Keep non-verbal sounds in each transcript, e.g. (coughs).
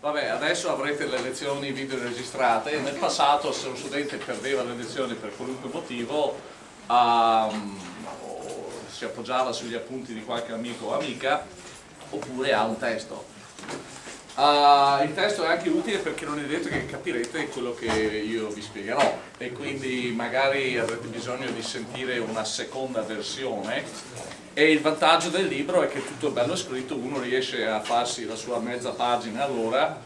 Vabbè, adesso avrete le lezioni video registrate. Nel passato se un studente perdeva le lezioni per qualunque motivo um, si appoggiava sugli appunti di qualche amico o amica oppure ha un testo. Uh, il testo è anche utile perché non è detto che capirete quello che io vi spiegherò e quindi magari avrete bisogno di sentire una seconda versione e il vantaggio del libro è che tutto è bello scritto, uno riesce a farsi la sua mezza pagina all'ora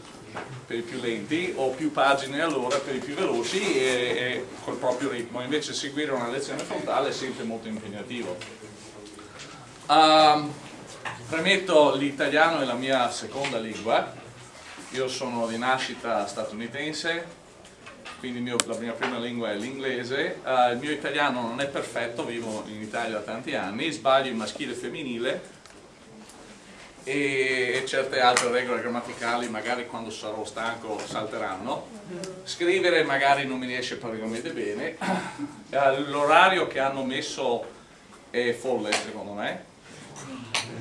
per i più lenti o più pagine all'ora per i più veloci e, e col proprio ritmo, invece seguire una lezione frontale è sempre molto impegnativo. Uh, premetto l'italiano è la mia seconda lingua io sono di nascita statunitense, quindi mio, la mia prima lingua è l'inglese, uh, il mio italiano non è perfetto, vivo in Italia da tanti anni, sbaglio il maschile e femminile e certe altre regole grammaticali magari quando sarò stanco salteranno. Scrivere magari non mi riesce praticamente bene, uh, l'orario che hanno messo è folle secondo me,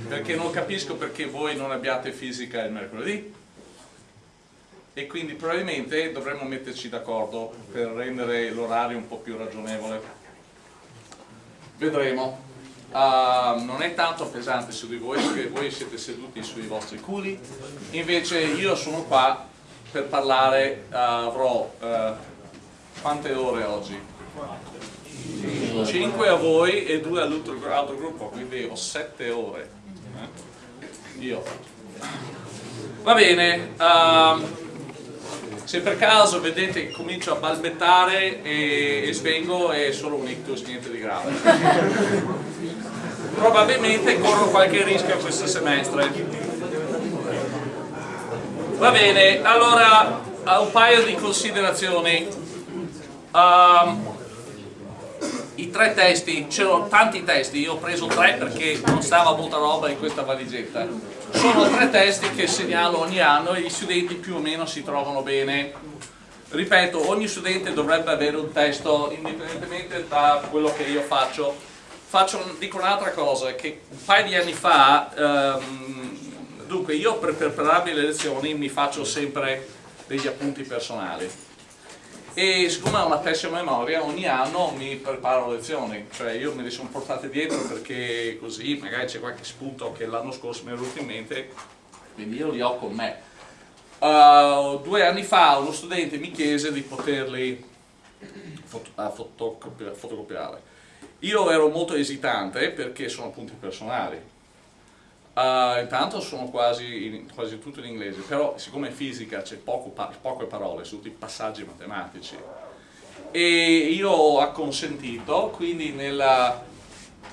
perché non capisco perché voi non abbiate fisica il mercoledì e quindi probabilmente dovremmo metterci d'accordo per rendere l'orario un po' più ragionevole. Vedremo. Uh, non è tanto pesante su di voi perché voi siete seduti sui vostri culi, invece io sono qua per parlare, uh, avrò uh, quante ore oggi? 5 a voi e 2 all'altro gruppo, quindi ho 7 ore. Eh? Io. Va bene. Se per caso vedete che comincio a balbettare e, e svengo è solo un ictus, niente di grave. (laughs) Probabilmente corro qualche rischio questo semestre. Va bene, allora un paio di considerazioni. Um, I tre testi, c'erano tanti testi, io ho preso tre perché non stava molta roba in questa valigetta sono tre testi che segnalo ogni anno e gli studenti più o meno si trovano bene. Ripeto, ogni studente dovrebbe avere un testo indipendentemente da quello che io faccio. faccio dico un'altra cosa, che un paio di anni fa, ehm, dunque io per prepararmi le lezioni mi faccio sempre degli appunti personali e siccome ho una pessima memoria ogni anno mi preparo lezioni. Cioè io me le sono portate dietro perché così magari c'è qualche spunto che l'anno scorso mi è venuto in mente quindi io li ho con me. Uh, due anni fa uno studente mi chiese di poterli foto fotocopiare io ero molto esitante perché sono appunti personali Uh, intanto sono quasi, quasi, tutto in inglese, però siccome in fisica c'è poco, poche parole, sono tutti passaggi matematici, e io ho acconsentito, quindi nella,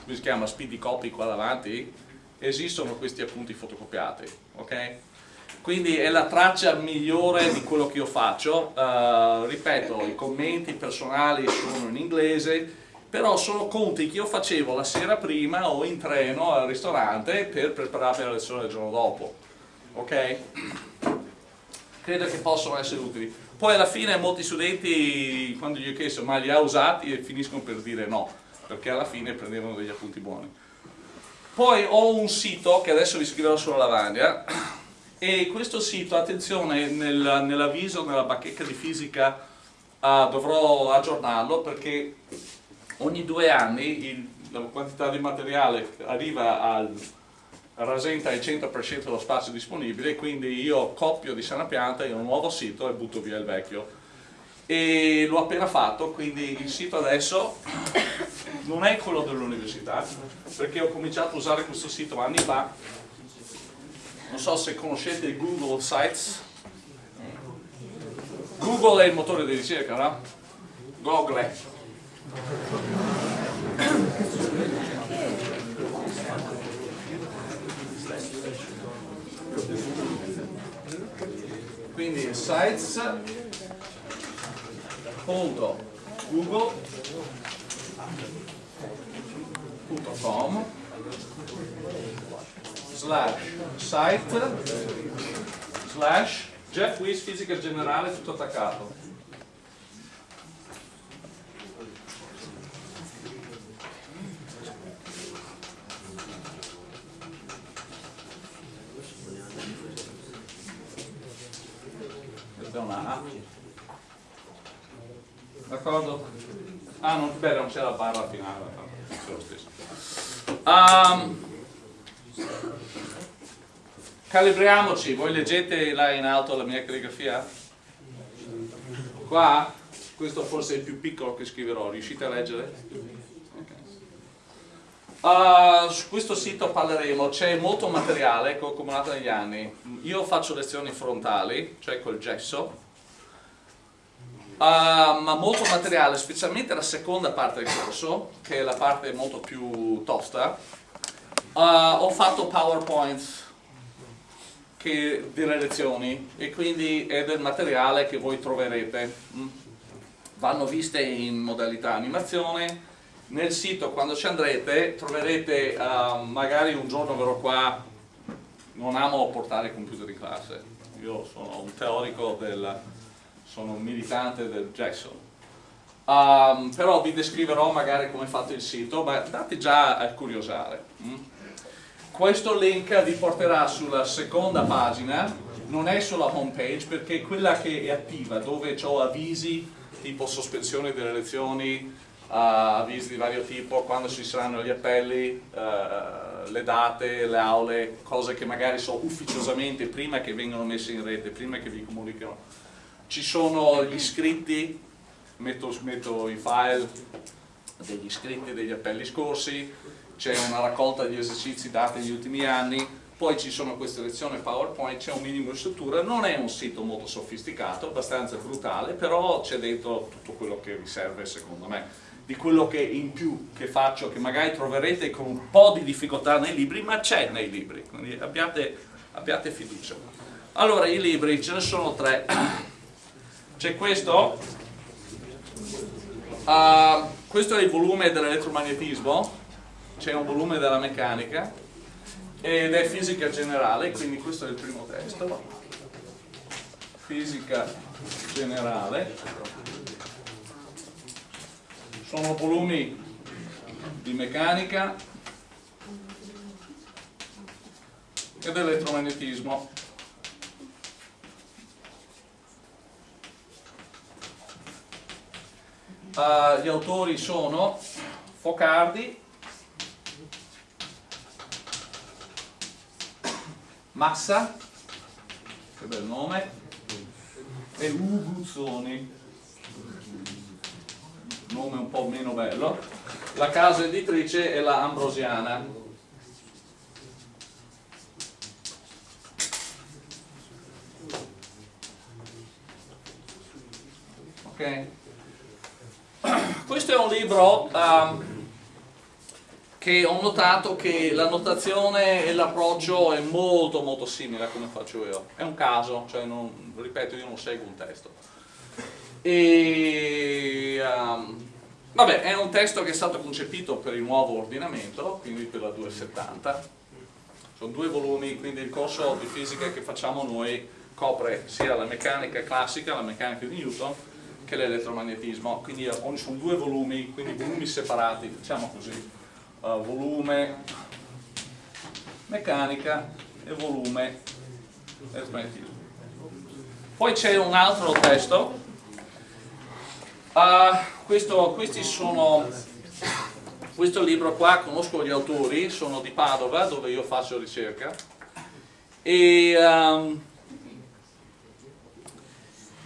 come si chiama, speedy copy qua davanti, esistono questi appunti fotocopiati, ok? Quindi è la traccia migliore di quello che io faccio, uh, ripeto, i commenti personali sono in inglese, però sono conti che io facevo la sera prima o in treno al ristorante per prepararmi la lezione del giorno dopo ok? credo che possono essere utili. Poi alla fine molti studenti quando gli ho chiesto ma li ha usati? Finiscono per dire no perché alla fine prendevano degli appunti buoni. Poi ho un sito che adesso vi scriverò sulla lavagna (clears throat) e questo sito, attenzione, nell'avviso, nella bacheca di fisica uh, dovrò aggiornarlo perché ogni due anni il, la quantità di materiale arriva al rasenta il 100% dello spazio disponibile quindi io copio di sana pianta in un nuovo sito e butto via il vecchio. E l'ho appena fatto quindi il sito adesso non è quello dell'università perché ho cominciato a usare questo sito anni fa. Non so se conoscete Google Sites. Google è il motore di ricerca no? Google quindi sites.google.com slash site. Slash. Jeff Weiss fisica generale tutto attaccato è una A. D'accordo? Ah, non, c'è la barra finale, c'è lo stesso. Um, calibriamoci, voi leggete là in alto la mia calligrafia? Qua? Questo forse è il più piccolo che scriverò, riuscite a leggere? Uh, su questo sito parleremo, c'è molto materiale che ho accumulato negli anni. Io faccio lezioni frontali, cioè col gesso, Uh, ma molto materiale, specialmente la seconda parte del corso, che è la parte molto più tosta. Uh, ho fatto PowerPoint che, delle lezioni e quindi è del materiale che voi troverete. Mm. Vanno viste in modalità animazione. Nel sito quando ci andrete troverete, uh, magari un giorno verrò qua, non amo portare computer in classe, io sono un teorico del sono un militante del Jackson. Um, però vi descriverò magari come è fatto il sito, ma date già a curiosare. Mm? Questo link vi porterà sulla seconda pagina, non è sulla home page perché è quella che è attiva, dove ho avvisi tipo sospensione delle lezioni, uh, avvisi di vario tipo, quando ci saranno gli appelli, uh, le date, le aule, cose che magari so ufficiosamente prima che vengano messe in rete, prima che vi comunicano ci sono gli iscritti, metto, metto i file degli iscritti degli appelli scorsi, c'è una raccolta di esercizi dati negli ultimi anni, poi ci sono queste lezioni PowerPoint, c'è un minimo di struttura, non è un sito molto sofisticato, abbastanza brutale, però c'è dentro tutto quello che vi serve secondo me, di quello che in più che faccio, che magari troverete con un po' di difficoltà nei libri, ma c'è nei libri, quindi abbiate, abbiate fiducia. Allora, i libri, ce ne sono tre c'è questo? Uh, questo è il volume dell'elettromagnetismo. C'è un volume della meccanica ed è fisica generale quindi questo è il primo testo. Fisica generale. Sono volumi di meccanica ed elettromagnetismo Uh, gli autori sono Focardi, Massa, che bel nome, e Uguzzoni, nome un po' meno bello. La casa editrice è la Ambrosiana. Ok? Questo è un libro um, che ho notato che la notazione e l'approccio è molto molto simile a come faccio io. È un caso, cioè non, ripeto, io non seguo un testo. E, um, vabbè, è un testo che è stato concepito per il nuovo ordinamento, quindi per la 270. Sono due volumi, quindi il corso di fisica che facciamo noi copre sia la meccanica classica, la meccanica di Newton, che l'elettromagnetismo, quindi sono due volumi, quindi volumi separati, diciamo così, uh, volume meccanica e volume elettromagnetismo. Poi c'è un altro testo, uh, questo, questi sono, questo libro qua, conosco gli autori, sono di Padova dove io faccio ricerca. E um,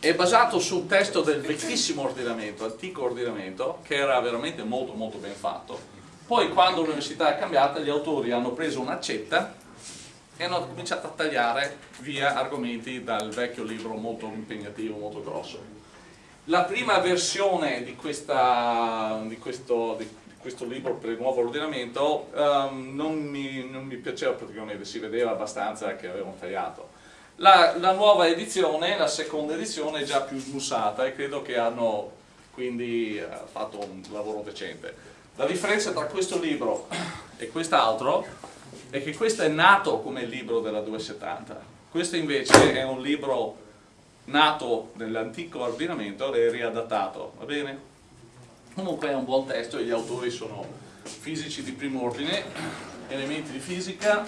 è basato sul testo del vecchissimo ordinamento, antico ordinamento, che era veramente molto molto ben fatto. Poi quando l'università è cambiata gli autori hanno preso un'accetta e hanno cominciato a tagliare via argomenti dal vecchio libro molto impegnativo, molto grosso. La prima versione di, questa, di, questo, di questo, libro per il nuovo ordinamento um, non, mi, non mi piaceva praticamente, si vedeva abbastanza che avevano tagliato la, la, nuova edizione, la seconda edizione è già più smussata e credo che hanno quindi eh, fatto un lavoro decente. La differenza tra questo libro e quest'altro è che questo è nato come libro della 270, questo invece è un libro nato nell'antico ordinamento e riadattato, va bene? Comunque è un buon testo e gli autori sono fisici di primo ordine, elementi di fisica,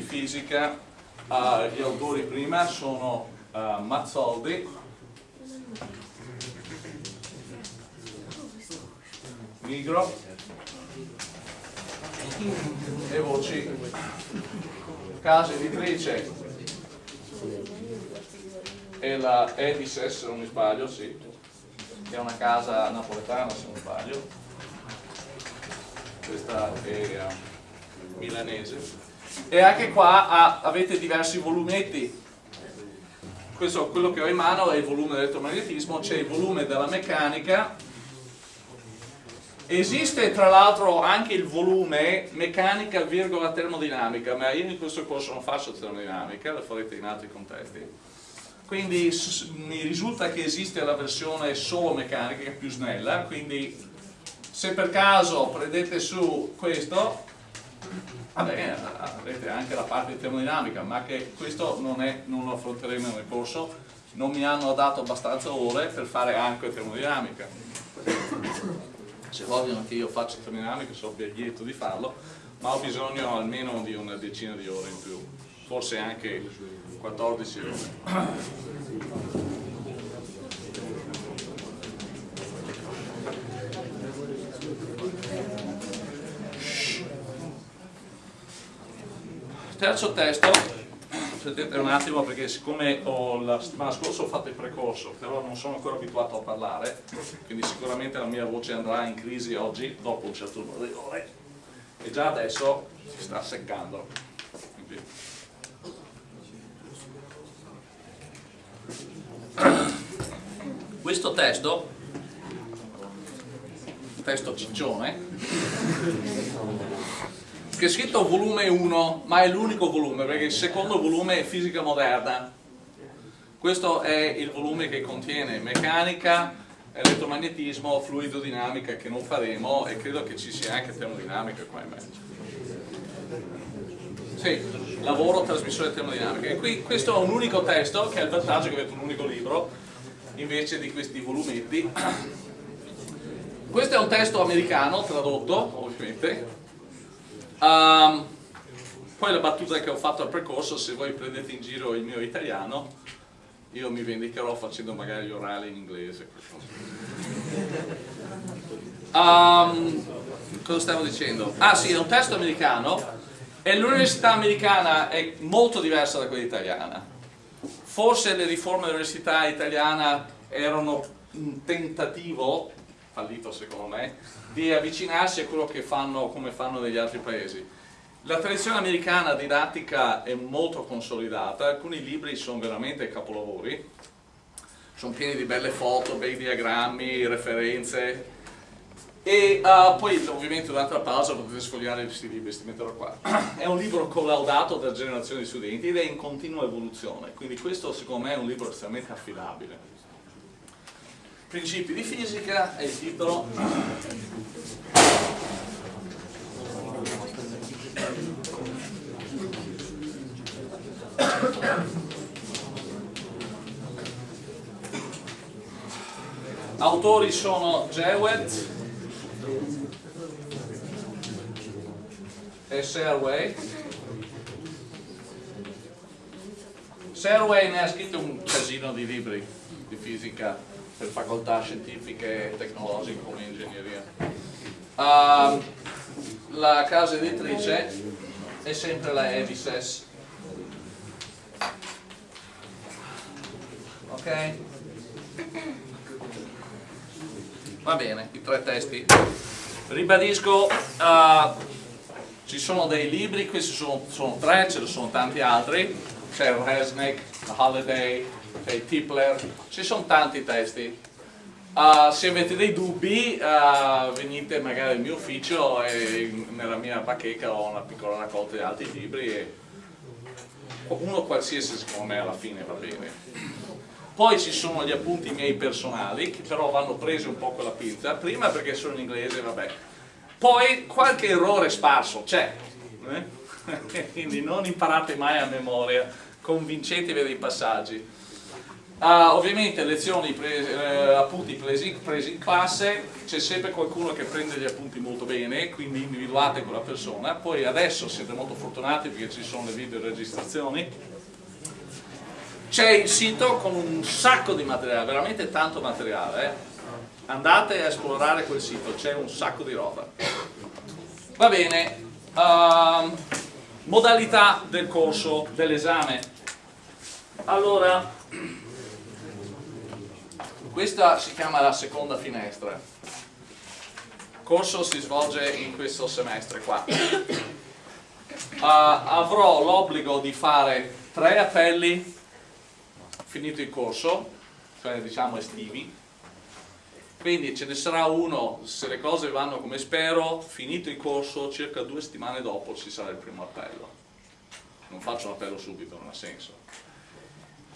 fisica, uh, gli autori prima sono uh, Mazzoldi, Migro e voci. Casa editrice. E la Edises se non mi sbaglio, sì, che è una casa napoletana se non sbaglio, questa è uh, milanese, e anche qua ha, avete diversi volumetti, questo quello che ho in mano è il volume dell'elettromagnetismo, c'è il volume della meccanica, esiste tra l'altro anche il volume meccanica virgola termodinamica, ma io in questo corso non faccio termodinamica, lo farete in altri contesti. Quindi mi risulta che esiste la versione solo meccanica che è più snella quindi se per caso prendete su questo vabbè, avrete anche la parte termodinamica ma che questo non, è, non lo affronteremo nel corso non mi hanno dato abbastanza ore per fare anche termodinamica se vogliono che io faccia termodinamica sono lieto di farlo ma ho bisogno almeno di una decina di ore in più forse anche 14 ore. Terzo testo, aspettate un attimo perché siccome la settimana scorsa ho fatto il precorso, però non sono ancora abituato a parlare, quindi sicuramente la mia voce andrà in crisi oggi, dopo un certo numero di ore, e già adesso si sta seccando. Questo testo testo ciccione che è scritto volume 1 ma è l'unico volume perché il secondo volume è fisica moderna questo è il volume che contiene meccanica elettromagnetismo, fluidodinamica che non faremo e credo che ci sia anche termodinamica qua in mezzo sì, lavoro, trasmissione termodinamica. E qui questo è un unico testo, che è il vantaggio che avete un unico libro, invece di questi volumetti. Questo è un testo americano, tradotto, ovviamente. Um, poi la battuta che ho fatto al percorso, se voi prendete in giro il mio italiano, io mi vendicherò facendo magari gli in inglese. Um, cosa stavo dicendo? Ah sì, è un testo americano e l'università americana è molto diversa da quella italiana. Forse le riforme dell'università italiana erano un tentativo, fallito secondo me, di avvicinarsi a quello che fanno, come fanno negli altri paesi. La tradizione americana didattica è molto consolidata, alcuni libri sono veramente capolavori, sono pieni di belle foto, bei diagrammi, referenze, e uh, poi ovviamente la pausa potete sfogliare questi libri, questi metterò qua. (clears throat) È un libro collaudato da generazioni di studenti ed è in continua evoluzione, quindi questo secondo me è un libro estremamente affidabile. Principi di fisica è il titolo. Autori sono Jewett, e Serway Serway ne ha scritto un casino di libri di fisica per facoltà scientifiche e tecnologiche come ingegneria. Uh, la casa editrice è sempre la Edises ok? va bene, i tre testi. Ribadisco uh, ci sono dei libri, questi sono, sono tre, ce ne sono tanti altri. C'è Resnick, Holiday, il Tipler. Ci sono tanti testi. Uh, se avete dei dubbi uh, venite magari al mio ufficio e nella mia bacheca ho una piccola raccolta di altri libri e uno qualsiasi secondo me alla fine va bene. Poi ci sono gli appunti miei personali che però vanno presi un po' con la pinza. Prima perché sono in inglese vabbè. Poi qualche errore sparso c'è eh? (laughs) quindi non imparate mai a memoria convincetevi dei passaggi Uh, ovviamente lezioni, prese, eh, appunti presi, presi in classe, c'è sempre qualcuno che prende gli appunti molto bene, quindi individuate quella persona, poi adesso siete molto fortunati perché ci sono le videoregistrazioni, c'è il sito con un sacco di materiale, veramente tanto materiale, andate a esplorare quel sito, c'è un sacco di roba. Va bene, uh, modalità del corso, dell'esame. Allora, questa si chiama la seconda finestra. Il corso si svolge in questo semestre qua. Uh, (coughs) avrò l'obbligo di fare tre appelli finito il corso, cioè diciamo estivi. Quindi ce ne sarà uno, se le cose vanno come spero, finito il corso, circa due settimane dopo ci sarà il primo appello. Non faccio un appello subito, non ha senso.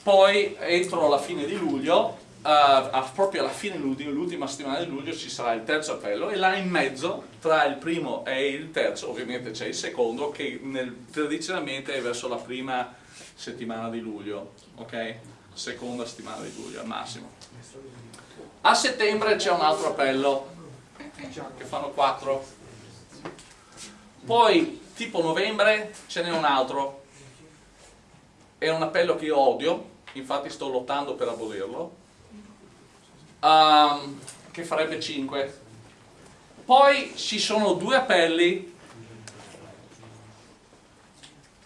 Poi entro la fine di luglio uh, proprio alla fine l'ultima settimana di luglio ci sarà il terzo appello e là in mezzo tra il primo e il terzo ovviamente c'è il secondo che nel, tradizionalmente è verso la prima settimana di luglio ok? seconda settimana di luglio al massimo. A settembre c'è un altro appello che fanno quattro. Poi tipo novembre ce n'è un altro. È un appello che io odio infatti sto lottando per abolirlo um, che farebbe 5 poi ci sono due appelli.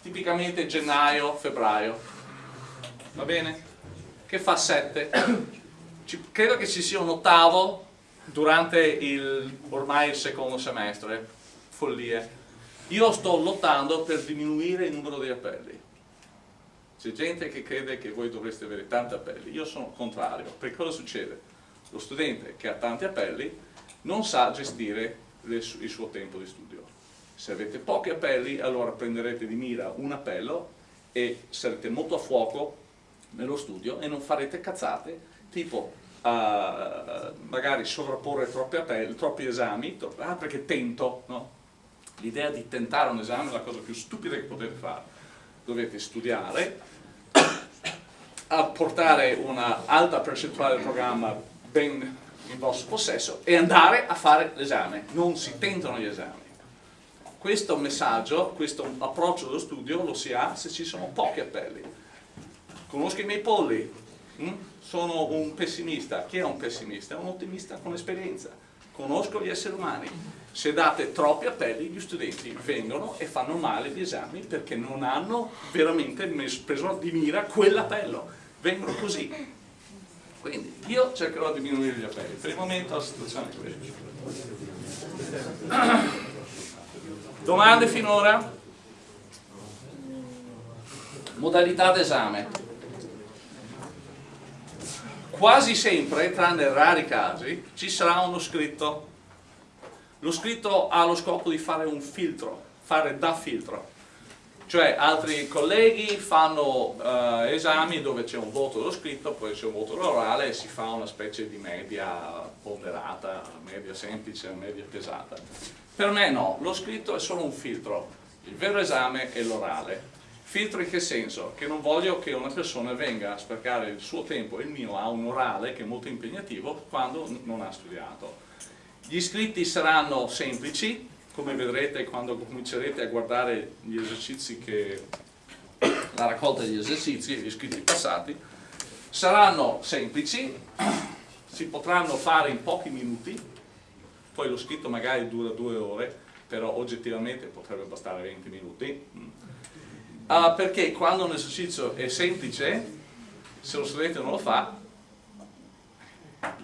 Tipicamente gennaio, febbraio. Va bene? che fa 7 (coughs) credo che ci sia un ottavo durante il, ormai il secondo semestre. Follie. Io sto lottando per diminuire il numero di appelli. C'è gente che crede che voi dovreste avere tanti appelli. Io sono contrario. Perché cosa succede? Lo studente che ha tanti appelli non sa gestire il suo tempo di studio. Se avete pochi appelli allora prenderete di mira un appello e sarete molto a fuoco nello studio e non farete cazzate tipo uh, magari sovrapporre troppi, appelli, troppi esami, troppi, ah perché tento, no? L'idea di tentare un esame è la cosa più stupida che potete fare. Dovete studiare, (coughs) apportare una alta percentuale del programma ben in vostro possesso e andare a fare l'esame, non si tentano gli esami. Questo messaggio, questo approccio dello studio lo si ha se ci sono pochi appelli. Conosco i miei polli, hm? sono un pessimista, chi è un pessimista? È un ottimista con esperienza, conosco gli esseri umani. Se date troppi appelli gli studenti vengono e fanno male gli esami perché non hanno veramente preso di mira quell'appello, vengono così quindi io cercherò di diminuire gli appelli. Per il momento la situazione è questa. (coughs) Domande finora? Modalità d'esame. Quasi sempre, tranne rari casi, ci sarà uno scritto. Lo scritto ha lo scopo di fare un filtro, fare da filtro cioè altri colleghi fanno uh, esami dove c'è un voto dello scritto, poi c'è un voto orale e si fa una specie di media ponderata, media semplice, media pesata. Per me no, lo scritto è solo un filtro, il vero esame è l'orale. Filtro in che senso? Che non voglio che una persona venga a sprecare il suo tempo e il mio a un orale che è molto impegnativo quando non ha studiato. Gli iscritti saranno semplici, come vedrete quando comincerete a guardare gli esercizi che la raccolta degli esercizi gli iscritti passati saranno semplici si potranno fare in pochi minuti poi lo scritto magari dura due ore però oggettivamente potrebbe bastare 20 minuti. Uh, perché quando un esercizio è semplice se lo studente non lo fa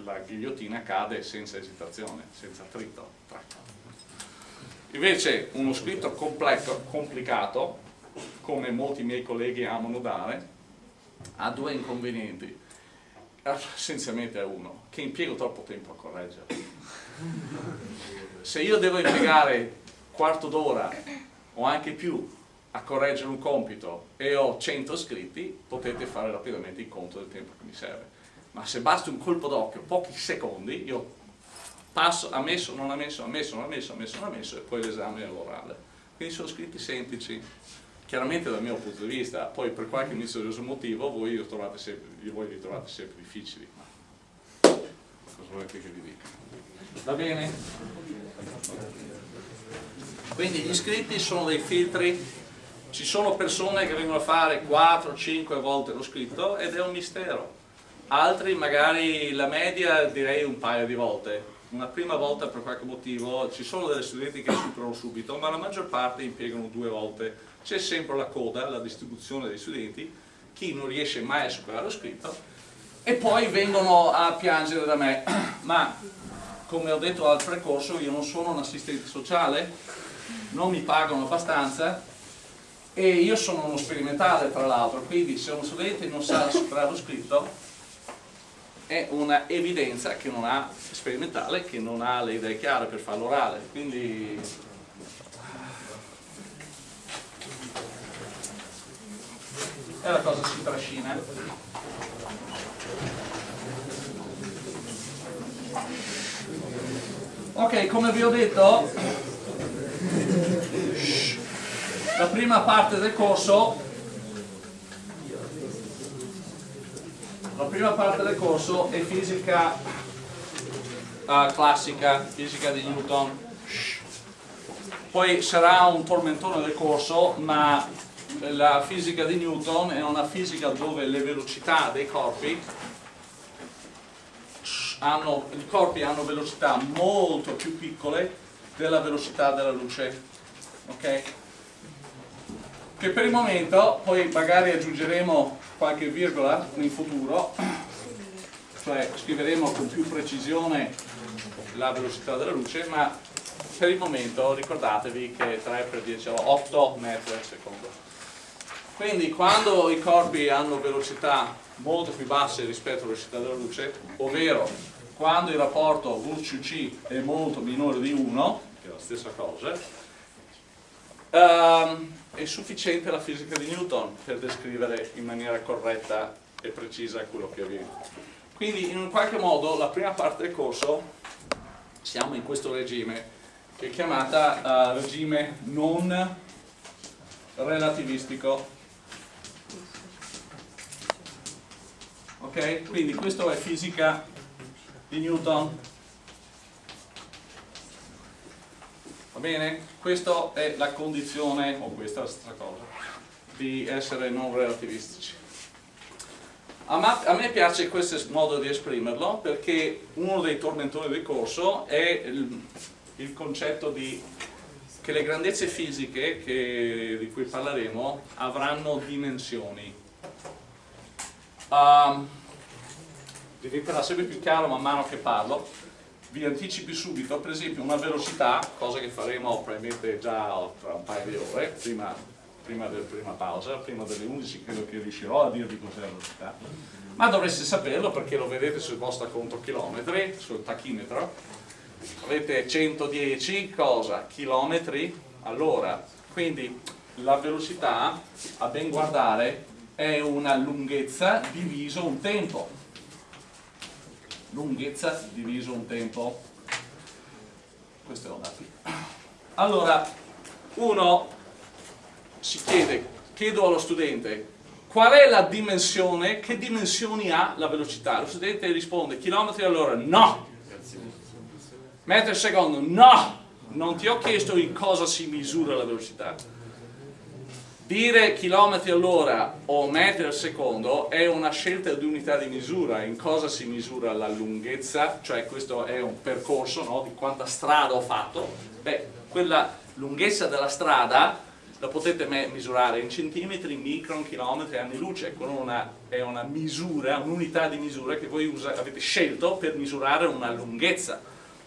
la ghigliottina cade senza esitazione senza attrito Invece uno scritto completo, complicato, come molti miei colleghi amano dare, ha due inconvenienti. Essenzialmente è uno, che impiego troppo tempo a correggere. Se io devo impiegare quarto d'ora o anche più a correggere un compito e ho 100 scritti, potete fare rapidamente il conto del tempo che mi serve. Ma se basta un colpo d'occhio, pochi secondi, io passo, ammesso, non ammesso, ammesso, non ammesso, ammesso, non ammesso e poi l'esame è l'orale. Quindi sono scritti semplici. chiaramente dal mio punto di vista, poi per qualche misterioso motivo voi li trovate sempre, voi li trovate sempre difficili. Ma cosa volete che vi dica? Va bene? Quindi gli iscritti sono dei filtri, ci sono persone che vengono a fare 4-5 volte lo scritto ed è un mistero, altri magari la media direi un paio di volte, una prima volta per qualche motivo, ci sono delle studenti che superano subito, ma la maggior parte impiegano due volte. C'è sempre la coda, la distribuzione dei studenti, chi non riesce mai a superare lo scritto, e poi vengono a piangere da me. (clears throat) Ma, come ho detto al precorso, io non sono un assistente sociale, non mi pagano abbastanza, e io sono uno sperimentale tra l'altro, quindi se uno studente non sa superare lo scritto, è una evidenza che non ha sperimentale, che non ha le idee chiare per farlo orale, quindi è la cosa si trascina. Ok, come vi ho detto, la prima parte del corso La prima parte del corso è fisica uh, classica, fisica di Newton. Poi sarà un tormentone del corso, ma la fisica di Newton è una fisica dove le velocità dei corpi hanno, i corpi hanno velocità molto più piccole della velocità della luce. Ok? Che per il momento, poi magari aggiungeremo qualche virgola in futuro, cioè scriveremo con più precisione la velocità della luce, ma per il momento ricordatevi che 3 per 10 8 metri al secondo. Quindi quando i corpi hanno velocità molto più basse rispetto alla velocità della luce, ovvero quando il rapporto VCC è molto minore di 1, che è la stessa cosa, um, è sufficiente la fisica di Newton per descrivere in maniera corretta e precisa quello che avviene. Quindi in un qualche modo la prima parte del corso siamo in questo regime che è chiamata uh, regime non relativistico. Ok? Quindi questo è fisica di Newton Va bene? Questa è la condizione, o questa è la stessa cosa, di essere non relativistici. A me, piace questo modo di esprimerlo perché uno dei tormentori del corso è il, il concetto di che le grandezze fisiche che, di cui parleremo avranno dimensioni. Um, diventerà sempre più chiaro man mano che parlo vi anticipi subito, per esempio una velocità, cosa che faremo probabilmente già tra un paio di ore, prima, prima della prima pausa, prima delle 11 credo che riuscirò a dirvi cos'è la velocità, ma dovreste saperlo perché lo vedete sul vostro conto chilometri, sul tachimetro, avete 110 cosa? chilometri all'ora, quindi la velocità a ben guardare è una lunghezza diviso un tempo lunghezza diviso un tempo. Questo è un dato allora uno si chiede chiedo allo studente qual è la dimensione che dimensioni ha la velocità? Lo studente risponde chilometri all'ora no. Metri al secondo no. Non ti ho chiesto in cosa si misura la velocità Dire chilometri all'ora o metri al secondo è una scelta di unità di misura, in cosa si misura la lunghezza, cioè questo è un percorso no, di quanta strada ho fatto, beh, quella lunghezza della strada la potete misurare in centimetri, micron, chilometri, anni luce, una, è una misura, un'unità di misura che voi usa, avete scelto per misurare una lunghezza.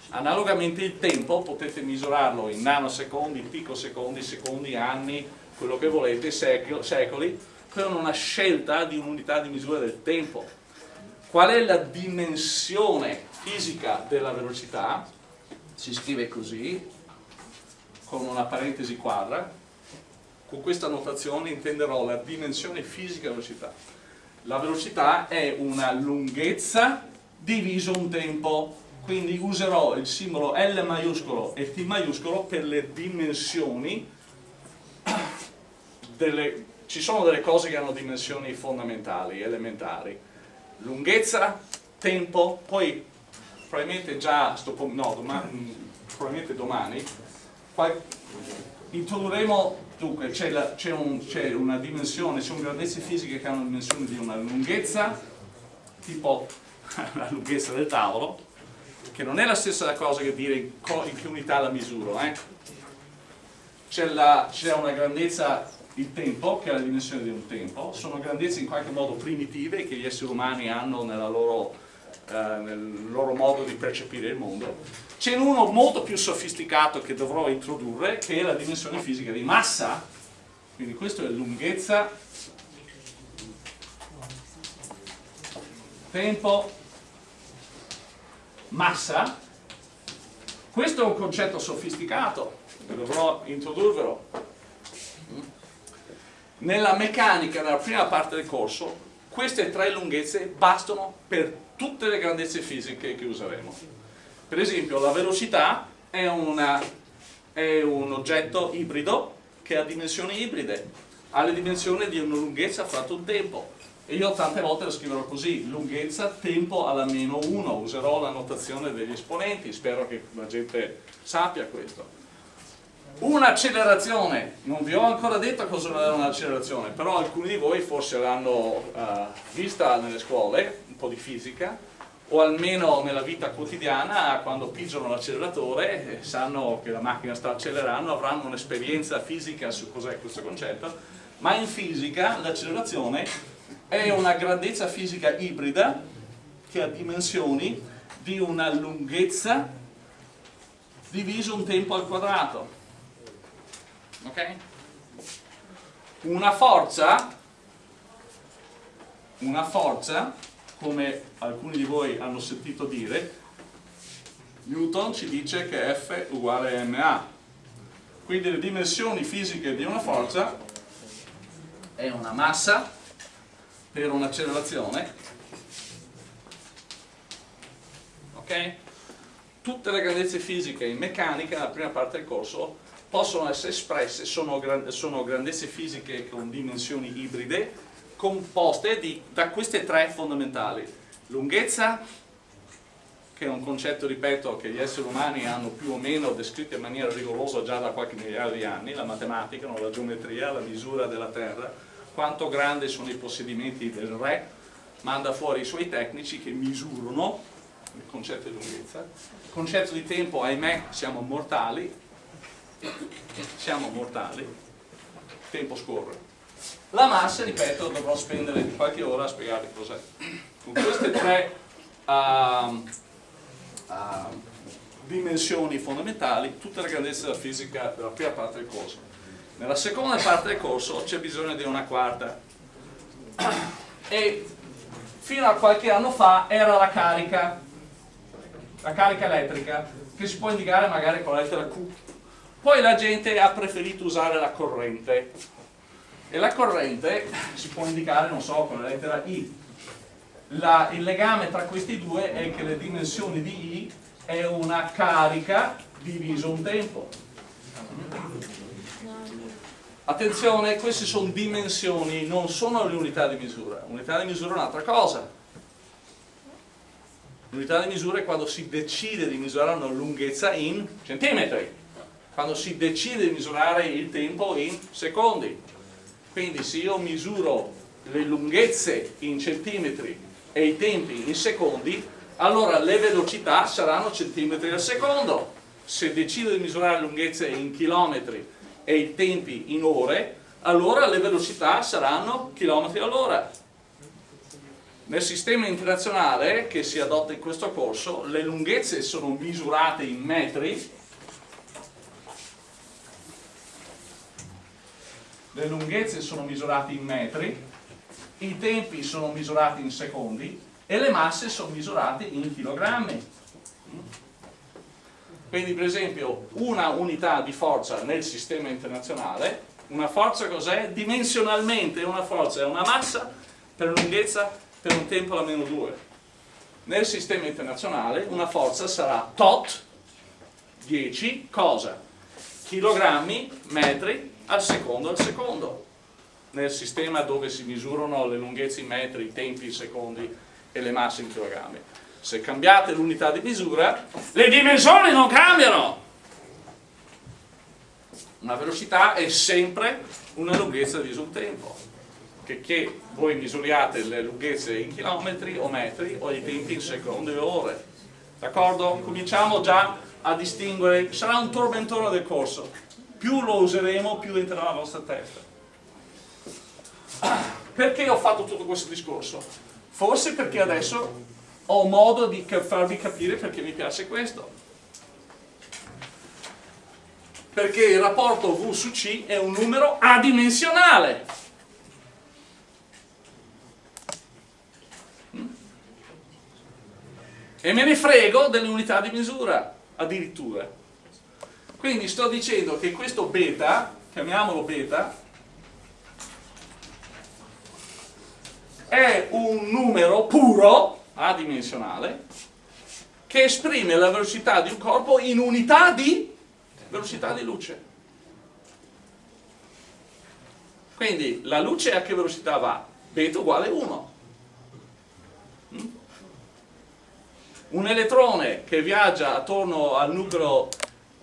Analogamente il tempo potete misurarlo in nanosecondi, picosecondi, secondi, anni, quello che volete, secoli, con una scelta di un'unità di misura del tempo. Qual è la dimensione fisica della velocità? Si scrive così, con una parentesi quadra. Con questa notazione intenderò la dimensione fisica della velocità. La velocità è una lunghezza diviso un tempo, quindi userò il simbolo L maiuscolo e T maiuscolo per le dimensioni delle, ci sono delle cose che hanno dimensioni fondamentali, elementari. Lunghezza, tempo, poi probabilmente già, no, domani, probabilmente domani, introdurremo, dunque c'è un, una dimensione, c'è un grandezze fisiche che hanno una dimensione di una lunghezza, tipo (laughs) la lunghezza del tavolo, che non è la stessa cosa che dire in che unità la misuro, eh? c'è una grandezza il tempo, che è la dimensione di un tempo, sono grandezze in qualche modo primitive che gli esseri umani hanno loro, eh, nel loro modo di percepire il mondo. C'è uno molto più sofisticato che dovrò introdurre, che è la dimensione fisica di massa, quindi questa è lunghezza, tempo, massa. Questo è un concetto sofisticato, dovrò introdurvelo nella meccanica, nella prima parte del corso, queste tre lunghezze bastano per tutte le grandezze fisiche che useremo. Per esempio, la velocità è, una, è un oggetto ibrido che ha dimensioni ibride, ha le dimensioni di una lunghezza fratto un tempo. E io tante volte lo scriverò così, lunghezza, tempo alla meno 1, userò la notazione degli esponenti, spero che la gente sappia questo. Un'accelerazione, non vi ho ancora detto cosa è un'accelerazione, però alcuni di voi forse l'hanno uh, vista nelle scuole, un po' di fisica, o almeno nella vita quotidiana, quando pigiano l'acceleratore, e sanno che la macchina sta accelerando, avranno un'esperienza fisica su cos'è questo concetto, ma in fisica l'accelerazione è una grandezza fisica ibrida che ha dimensioni di una lunghezza diviso un tempo al quadrato ok? Una forza, una forza, come alcuni di voi hanno sentito dire, Newton ci dice che F uguale a ma. Quindi le dimensioni fisiche di una forza è una massa per un'accelerazione, ok? Tutte le grandezze fisiche in meccanica, nella prima parte del corso, possono essere espresse, sono, gran, sono grandezze fisiche con dimensioni ibride, composte di, da queste tre fondamentali. Lunghezza, che è un concetto, ripeto, che gli esseri umani hanno più o meno descritto in maniera rigorosa già da qualche migliaio di anni, la matematica, la geometria, la misura della Terra, quanto grandi sono i possedimenti del re, manda fuori i suoi tecnici che misurano il concetto di lunghezza. Concetto di tempo, ahimè, siamo mortali, siamo mortali, il tempo scorre. La massa, ripeto, dovrò spendere qualche ora a spiegarvi cos'è. Con queste tre uh, uh, dimensioni fondamentali, tutta la grandezza della fisica della prima parte del corso. Nella seconda parte del corso c'è bisogno di una quarta. E fino a qualche anno fa era la carica, la carica elettrica, che si può indicare magari con la lettera Q poi la gente ha preferito usare la corrente e la corrente si può indicare, non so, con la lettera I. La, il legame tra questi due è che le dimensioni di I è una carica diviso un tempo. Attenzione, queste sono dimensioni, non sono le unità di misura. Unità di misura è un'altra cosa. L'unità di misura è quando si decide di misurare una lunghezza in centimetri quando si decide di misurare il tempo in secondi. Quindi se io misuro le lunghezze in centimetri e i tempi in secondi, allora le velocità saranno centimetri al secondo. Se decido di misurare le lunghezze in chilometri e i tempi in ore, allora le velocità saranno chilometri all'ora. Nel sistema internazionale che si adotta in questo corso, le lunghezze sono misurate in metri le lunghezze sono misurate in metri, i tempi sono misurati in secondi e le masse sono misurate in chilogrammi. Quindi per esempio una unità di forza nel sistema internazionale, una forza cos'è? Dimensionalmente una forza è una massa per lunghezza per un tempo alla meno 2. Nel sistema internazionale una forza sarà tot 10 cosa? Chilogrammi, metri al secondo al secondo. nel sistema dove si misurano le lunghezze in metri, i tempi in secondi e le masse in chilogrammi. Se cambiate l'unità di misura, le dimensioni non cambiano! Una velocità è sempre una lunghezza diviso un tempo. Che, che voi misuriate le lunghezze in chilometri o metri o i tempi in secondi o ore. D'accordo? Cominciamo già a distinguere, sarà un tormentone del corso. Più lo useremo, più entrerà la vostra testa. (coughs) Perché ho fatto tutto questo discorso? Forse perché adesso ho modo di farvi capire perché mi piace questo. Perché il rapporto V su C è un numero adimensionale. E me ne frego delle unità di misura, addirittura. Quindi sto dicendo che questo beta, chiamiamolo beta, è un numero puro, adimensionale, che esprime la velocità di un corpo in unità di velocità di luce. Quindi la luce a che velocità va? Beta uguale 1. Mm? Un elettrone che viaggia attorno al nucleo,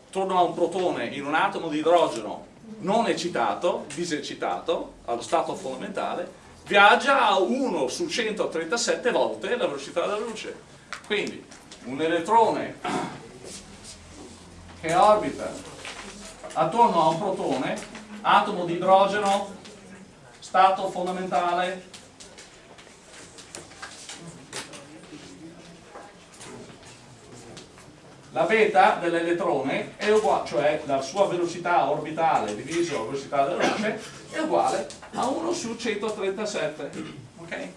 attorno a un protone in un atomo di idrogeno non eccitato, diseccitato, allo stato fondamentale, viaggia a 1 su 137 volte la velocità della luce. Quindi un elettrone che orbita attorno a un protone, atomo di idrogeno, stato fondamentale, la beta dell'elettrone è uguale, cioè la sua velocità orbitale diviso la velocità della luce, è uguale a 1 su 137. Okay?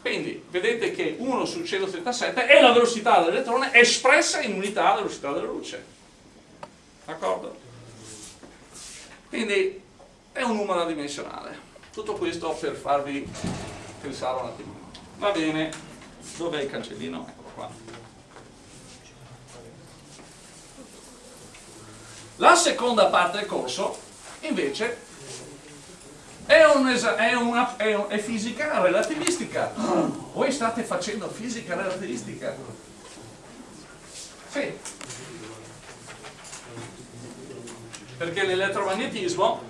Quindi vedete che 1 su 137 è la velocità dell'elettrone espressa in unità della velocità della luce. D'accordo? Quindi è un numero adimensionale. Tutto questo per farvi pensare un attimo. Va bene, dov'è il cancellino? Eccolo qua. La seconda parte del corso, invece, è, un è, una, è, un, è fisica relativistica. Voi state facendo fisica relativistica? Sì. Perché l'elettromagnetismo,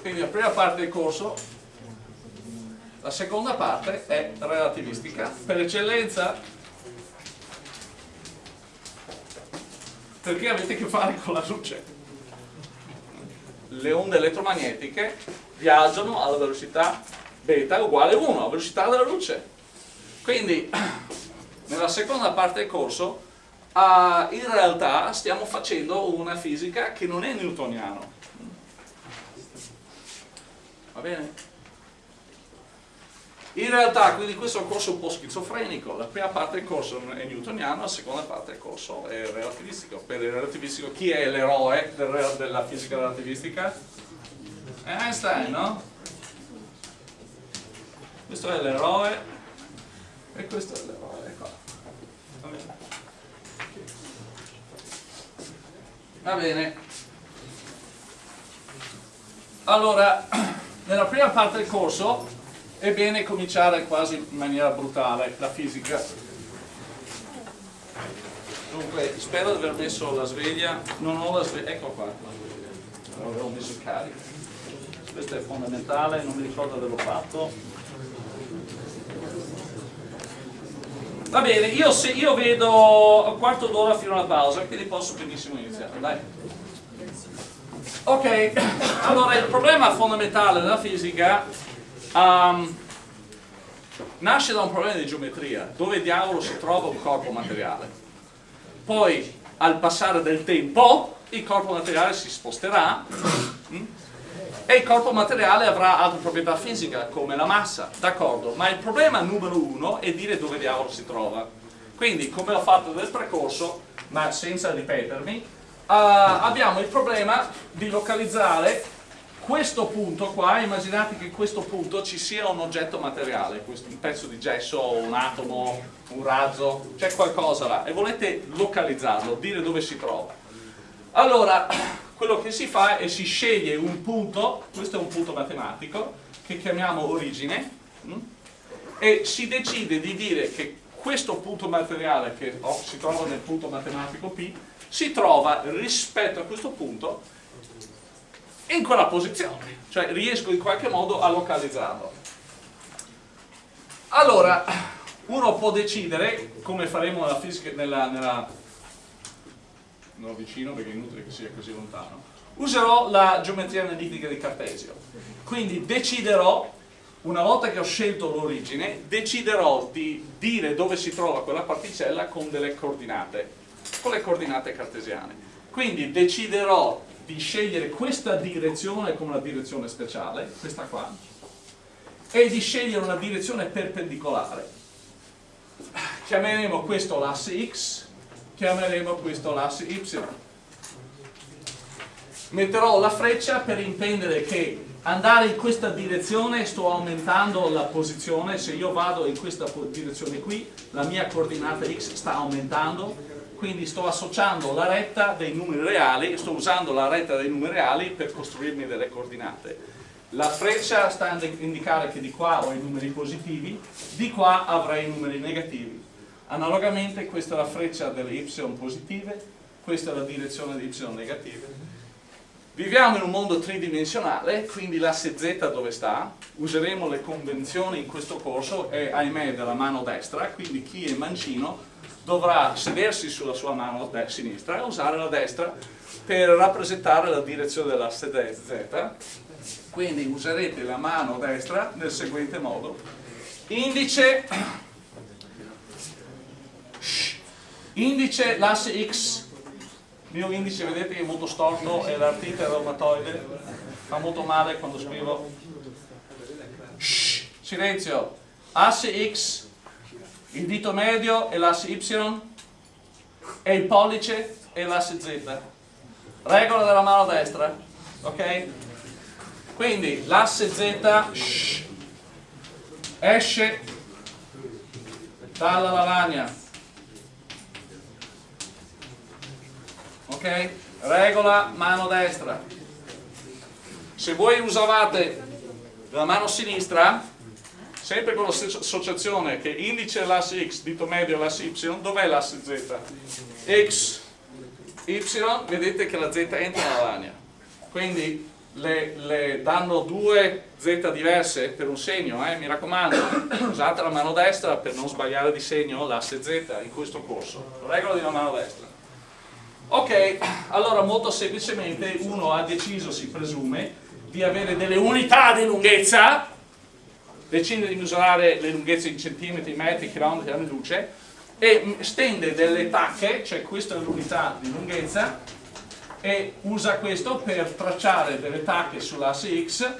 quindi la prima parte del corso, la seconda parte è relativistica. Per eccellenza perché avete a che fare con la luce. Le onde elettromagnetiche viaggiano alla velocità beta uguale 1, la velocità della luce. Quindi, (clears throat) nella seconda parte del corso, uh, in realtà stiamo facendo una fisica che non è newtoniano. Va bene? In realtà, quindi questo è un corso un po' schizofrenico, la prima parte del corso è newtoniano, la seconda parte del corso è relativistico. Per il relativistico, chi è l'eroe della fisica relativistica? È Einstein, no? Questo è l'eroe e questo è l'eroe, qua. Bene. Va bene. Allora, (clears throat) nella prima parte del corso è bene cominciare quasi in maniera brutale la fisica. Dunque, spero di aver messo la sveglia, non ho la sveglia, ecco qua, non avevo messo il carico. Questo è fondamentale, non mi ricordo averlo fatto. Va bene, io, se, io vedo un quarto d'ora fino alla pausa, quindi posso benissimo iniziare, dai. Ok, (coughs) allora il problema fondamentale della fisica Um, nasce da un problema di geometria, dove diavolo si trova un corpo materiale. Poi, al passare del tempo, il corpo materiale si sposterà mm, e il corpo materiale avrà altre proprietà fisiche, come la massa, d'accordo? Ma il problema numero uno è dire dove diavolo si trova. Quindi, come ho fatto nel precorso, ma senza ripetermi, uh, abbiamo il problema di localizzare questo punto qua, immaginate che in questo punto ci sia un oggetto materiale, un pezzo di gesso, un atomo, un razzo, c'è qualcosa là e volete localizzarlo, dire dove si trova. Allora, (clears throat) quello che si fa è si sceglie un punto, questo è un punto matematico, che chiamiamo origine? Mm? e si decide di dire che questo punto materiale che oh, si trova nel punto matematico P si trova rispetto a questo punto in quella posizione, cioè riesco in qualche modo a localizzarlo. Allora, uno può decidere, come faremo nella fisica, nella, nella non vicino perché è inutile che sia così lontano, userò la geometria analitica di Cartesio. Quindi deciderò, una volta che ho scelto l'origine, deciderò di dire dove si trova quella particella con delle coordinate, con le coordinate cartesiane. Quindi deciderò di scegliere questa direzione come una direzione speciale, questa qua, e di scegliere una direzione perpendicolare. Chiameremo questo l'asse x, chiameremo questo l'asse y. Metterò la freccia per intendere che andare in questa direzione sto aumentando la posizione, se io vado in questa direzione qui, la mia coordinata x sta aumentando, quindi sto associando la retta dei numeri reali, sto usando la retta dei numeri reali per costruirmi delle coordinate. La freccia sta a indicare che di qua ho i numeri positivi, di qua avrei i numeri negativi. Analogamente questa è la freccia delle y positive, questa è la direzione di y negative. Viviamo in un mondo tridimensionale, quindi l'asse z dove sta? Useremo le convenzioni in questo corso e ahimè della mano destra, quindi chi è mancino dovrà sedersi sulla sua mano sinistra e usare la destra per rappresentare la direzione dell'asse z. Quindi userete la mano destra nel seguente modo. Indice, indice l'asse x, il mio indice vedete è molto storto e l'artite reumatoide fa molto male quando scrivo. Silenzio, asse x il dito medio è l'asse Y e il pollice è l'asse Z. Regola della mano destra, ok? Quindi l'asse Z esce dalla lavagna, ok? Regola mano destra. Se voi usavate la mano sinistra, sempre con l'associazione che indice l'asse x, dito medio l'asse y, dov'è l'asse z? x, y, vedete che la z entra nella lavagna. Quindi le, le, danno due z diverse per un segno, eh? mi raccomando, usate la mano destra per non sbagliare di segno l'asse z in questo corso. Regola di una mano destra. Ok, allora molto semplicemente uno ha deciso, si presume, di avere delle unità di lunghezza decide di misurare le lunghezze in centimetri, metri, chilometri, anni luce e stende delle tacche, cioè questa è l'unità di lunghezza e usa questo per tracciare delle tacche sull'asse X.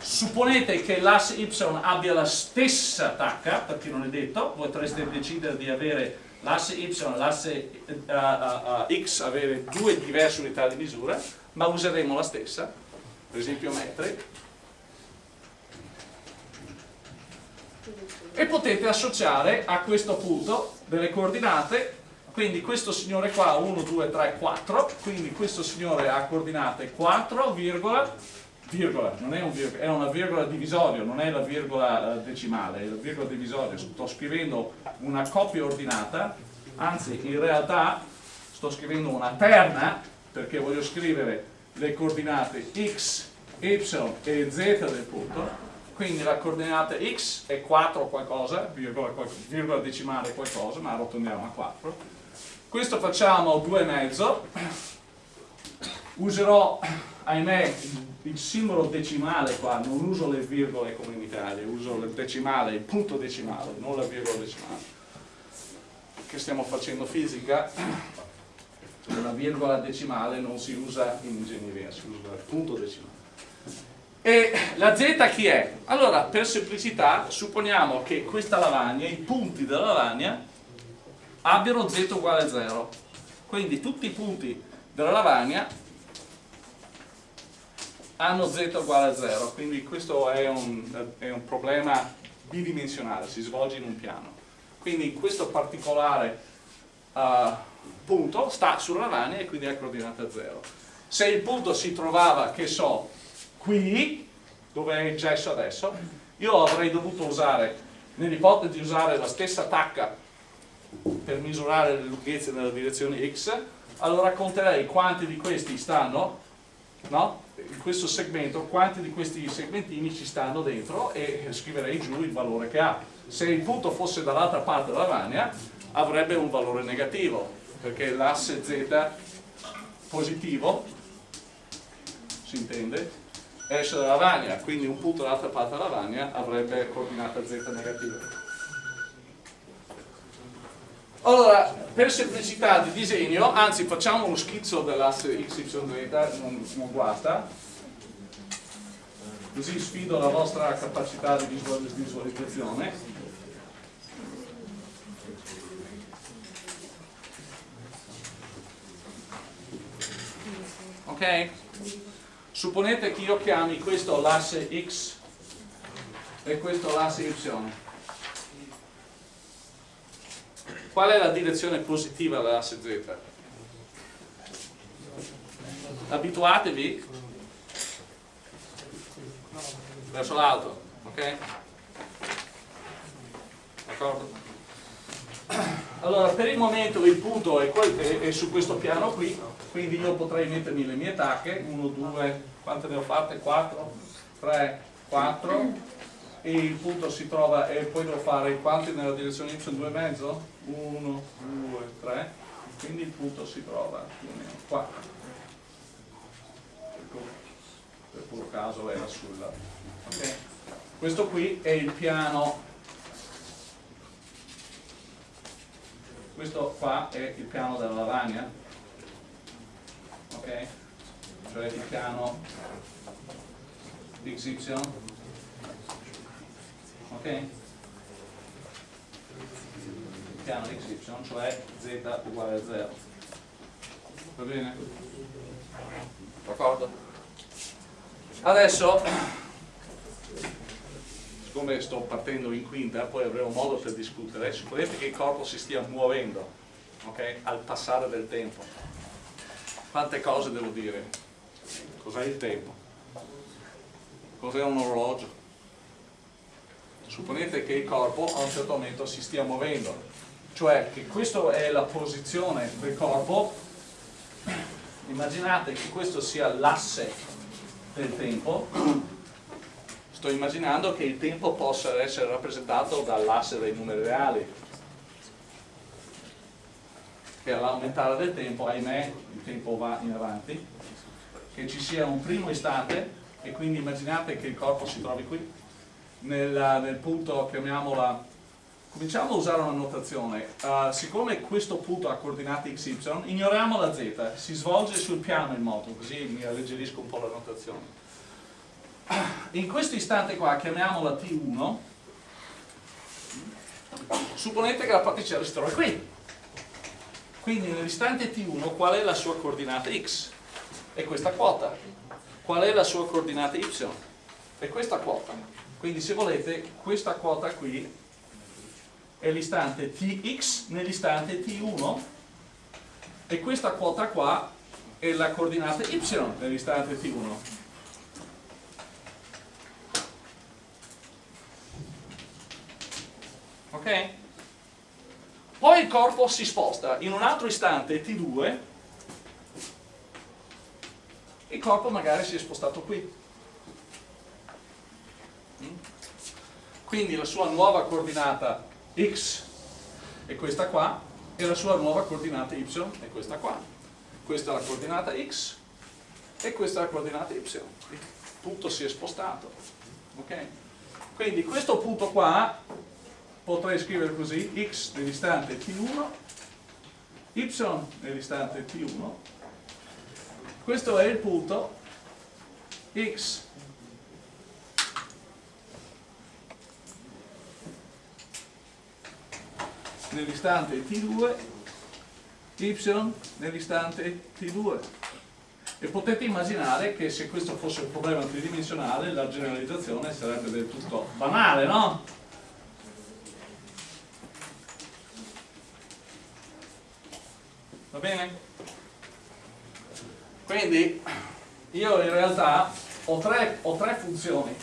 Supponete che l'asse Y abbia la stessa tacca, perché non è detto, potreste decidere di avere l'asse Y e l'asse uh, uh, X avere due diverse unità di misura, ma useremo la stessa, per esempio metri, e potete associare a questo punto delle coordinate. Quindi questo signore qua 1, 2, 3, 4 quindi questo signore ha coordinate 4, virgola, virgola. Non è, un virgola, è una virgola divisorio non è la virgola eh, decimale è la virgola divisorio. Sto scrivendo una coppia ordinata. Anzi in realtà sto scrivendo una terna perché voglio scrivere le coordinate x, y e z del punto quindi la coordinata x è 4 qualcosa, virgola, decimale qualcosa, ma arrotondiamo a 4. Questo facciamo 2,5. Userò, ahimè, il simbolo decimale qua, non uso le virgole come in Italia, uso il decimale, il punto decimale, non la virgola decimale. Che stiamo facendo fisica, la virgola decimale non si usa in ingegneria, si usa il punto decimale. E la z chi è? Allora, per semplicità, supponiamo che questa lavagna, i punti della lavagna, abbiano z uguale a 0. Quindi tutti i punti della lavagna hanno z uguale a 0. Quindi questo è un, è un problema bidimensionale, si svolge in un piano. Quindi in questo particolare uh, punto sta sulla lavagna e quindi è coordinata 0. Se il punto si trovava, che so, qui, dove è il gesso adesso, io avrei dovuto usare, nell'ipotesi di usare la stessa tacca per misurare le lunghezze nella direzione x, allora conterei quanti di questi stanno, no? in questo segmento, quanti di questi segmentini ci stanno dentro e scriverei giù il valore che ha. Se il punto fosse dall'altra parte della lavagna, avrebbe un valore negativo, perché l'asse z positivo, si intende, esce dalla lavagna, quindi un punto dall'altra parte della lavagna avrebbe coordinata z negativa. Allora, per semplicità di disegno, anzi facciamo uno schizzo dell'asse XYZ, non, non guasta, così sfido la vostra capacità di visualizzazione. Ok? Supponete che io chiami questo l'asse X e questo l'asse Y. Qual è la direzione positiva dell'asse Z? Abituatevi verso l'alto, ok? D'accordo? Allora, per il momento il punto è, è, è, su questo piano qui, quindi io potrei mettermi le mie tacche, 1, 2, quante ne ho fatte? 4, 3, 4, e il punto si trova e poi devo fare quanti nella direzione y? 2,5 1 2 3 quindi il punto si trova più o meno qua. Per puro caso era sulla okay. questo qui è il piano questo qua è il piano della lavagna ok cioè il piano XY ok? piano xy, cioè z uguale a 0 va bene? d'accordo? adesso siccome sto partendo in quinta poi avremo modo per discutere supponete che il corpo si stia muovendo ok? al passare del tempo quante cose devo dire? cos'è il tempo? cos'è un orologio? supponete che il corpo a un certo momento si stia muovendo, cioè che questa è la posizione del corpo, immaginate che questo sia l'asse del tempo, sto immaginando che il tempo possa essere rappresentato dall'asse dei numeri reali, che all'aumentare del tempo, ahimè, il tempo va in avanti, che ci sia un primo istante e quindi immaginate che il corpo si trovi qui, nel, nel punto, chiamiamola, cominciamo a usare una notazione. Uh, siccome questo punto ha coordinate xy, ignoriamo la z, si svolge sul piano il moto, così mi alleggerisco un po' la notazione. In questo istante qua, chiamiamola t1, supponete che la particella si trova qui. Quindi nell'istante t1 qual è la sua coordinata x? È questa quota. Qual è la sua coordinata y? È questa quota quindi se volete questa quota qui è l'istante tx nell'istante t1 e questa quota qua è la coordinata y nell'istante t1 ok? poi il corpo si sposta. In un altro istante t2 il corpo magari si è spostato qui. Quindi la sua nuova coordinata x è questa qua e la sua nuova coordinata y è questa qua. Questa è la coordinata x e questa è la coordinata y. Il punto si è spostato. Ok? quindi questo punto qua potrei scrivere così x nell'istante t1 y nell'istante t1 questo è il punto x nell'istante T2, Y nell'istante T2. E potete immaginare che se questo fosse un problema tridimensionale la generalizzazione sarebbe del tutto banale, no? Va bene? quindi io in realtà ho tre, ho tre funzioni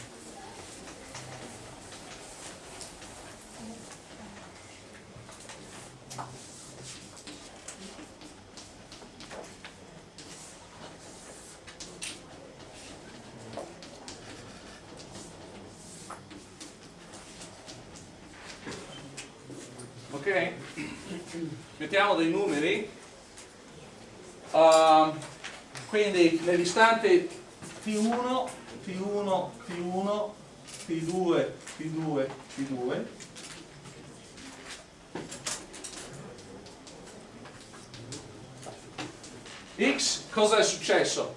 ok? mettiamo dei numeri uh, quindi nell'istante T1 T1 T1 T2 T2 T2 X cosa è successo?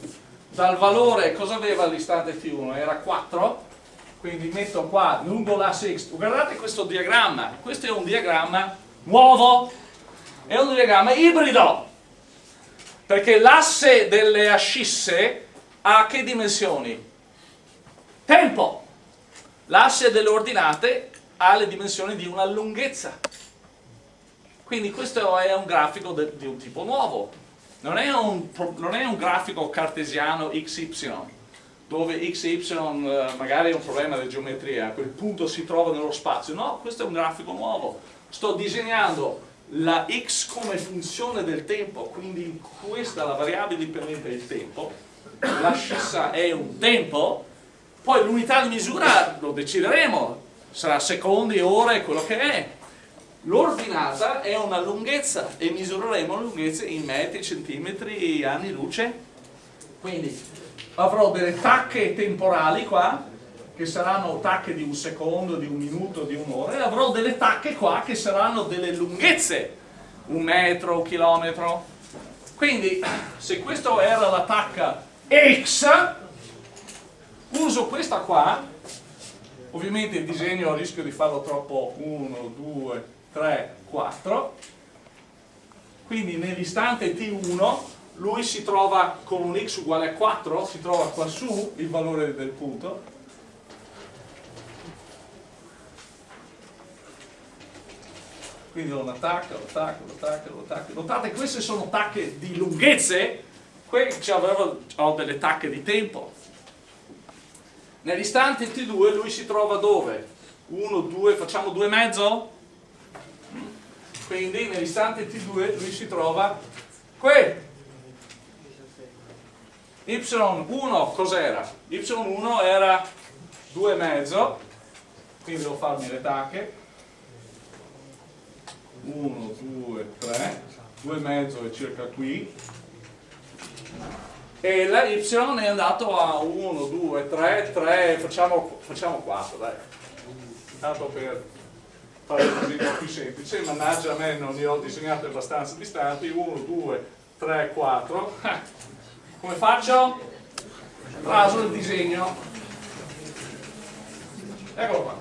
Dal valore cosa aveva l'istante T1? Era 4 quindi metto qua lungo l'asse X guardate questo diagramma. Questo è un diagramma nuovo. È un diagramma ibrido perché l'asse delle ascisse ha che dimensioni? tempo. L'asse delle ordinate ha le dimensioni di una lunghezza. Quindi questo è un grafico di un tipo nuovo. Non è un, non è un grafico cartesiano XY dove x e y eh, magari è un problema di geometria, quel punto si trova nello spazio, no, questo è un grafico nuovo, sto disegnando la x come funzione del tempo, quindi questa la variabile dipendente del tempo, la scissa è un tempo, poi l'unità di misura lo decideremo, sarà secondi, ore, quello che è. L'ordinata è una lunghezza e misureremo la lunghezza in metri, centimetri, anni luce. Quindi avrò delle tacche temporali qua che saranno tacche di un secondo, di un minuto, di un'ora e avrò delle tacche qua che saranno delle lunghezze un metro, un chilometro. Quindi se questa era la tacca X uso questa qua. Ovviamente il disegno rischio di farlo troppo. 1, 2, 3, 4 quindi nell'istante T1 lui si trova con un x uguale a 4, si trova qua su il valore del punto, quindi lo attacca, lo attacca, lo attacca, lo attacca. Notate queste sono tacche di lunghezze, qui ho delle tacche di tempo. Nell'istante T2 lui si trova dove? 1, 2, facciamo 2 e mezzo? Quindi nell'istante T2 lui si trova qui y1 cos'era? y1 era 2,5 quindi devo farmi le tacche 1, 2, 3 2,5 è circa qui e la y è andato a 1, 2, 3, 3 facciamo, facciamo 4 dai tanto per fare così un po' più semplice mannaggia a me non li ho disegnati abbastanza distanti 1, 2, 3, 4 come faccio? Raso il disegno. Eccolo qua.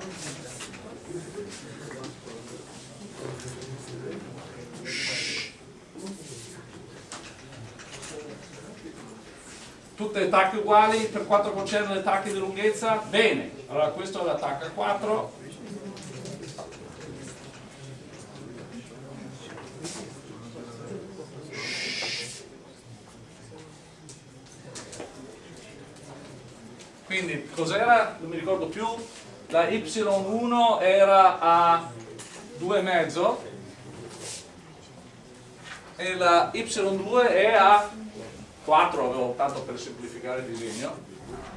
Tutte le tacche uguali per quanto concerne le tacche di lunghezza? Bene, allora questa è la tacca 4 quindi cos'era? non mi ricordo più la y1 era a 2,5 e la y2 è a 4 avevo tanto per semplificare il disegno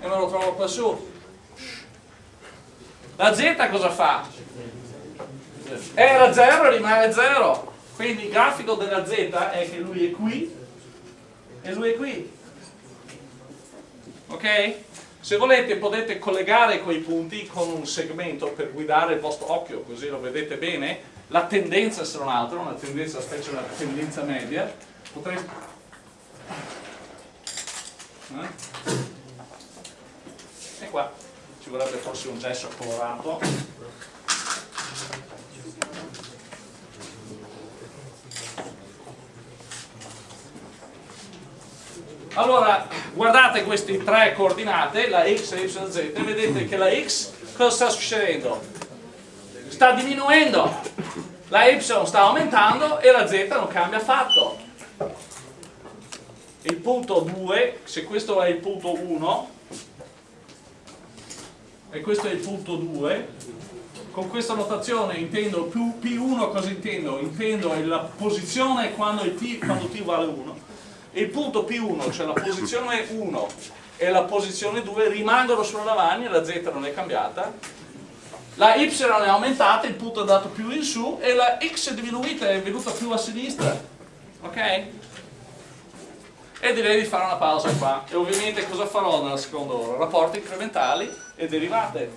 e me lo trovo qua su la z cosa fa? era 0 rimane 0 quindi il grafico della z è che lui è qui e lui è qui ok? Se volete potete collegare quei punti con un segmento per guidare il vostro occhio, così lo vedete bene. La tendenza sarà un'altra, una tendenza, specie una tendenza media. Potrete... Eh? E qua ci vorrebbe forse un gesso colorato. Allora, guardate queste tre coordinate, la x, y, z, e vedete che la x cosa sta succedendo? Sta diminuendo, la y sta aumentando e la z non cambia affatto. Il punto 2, se questo è il punto 1 e questo è il punto 2, con questa notazione intendo più P1 cosa intendo? Intendo la posizione quando, t, quando t vale 1 e il punto P1, cioè la posizione 1 e la posizione 2 rimangono sulla lavagna, la z non è cambiata la y è aumentata, il punto è andato più in su e la x è diminuita, è venuta più a sinistra ok? E direi di fare una pausa qua e ovviamente cosa farò nella seconda ora? rapporti incrementali e derivate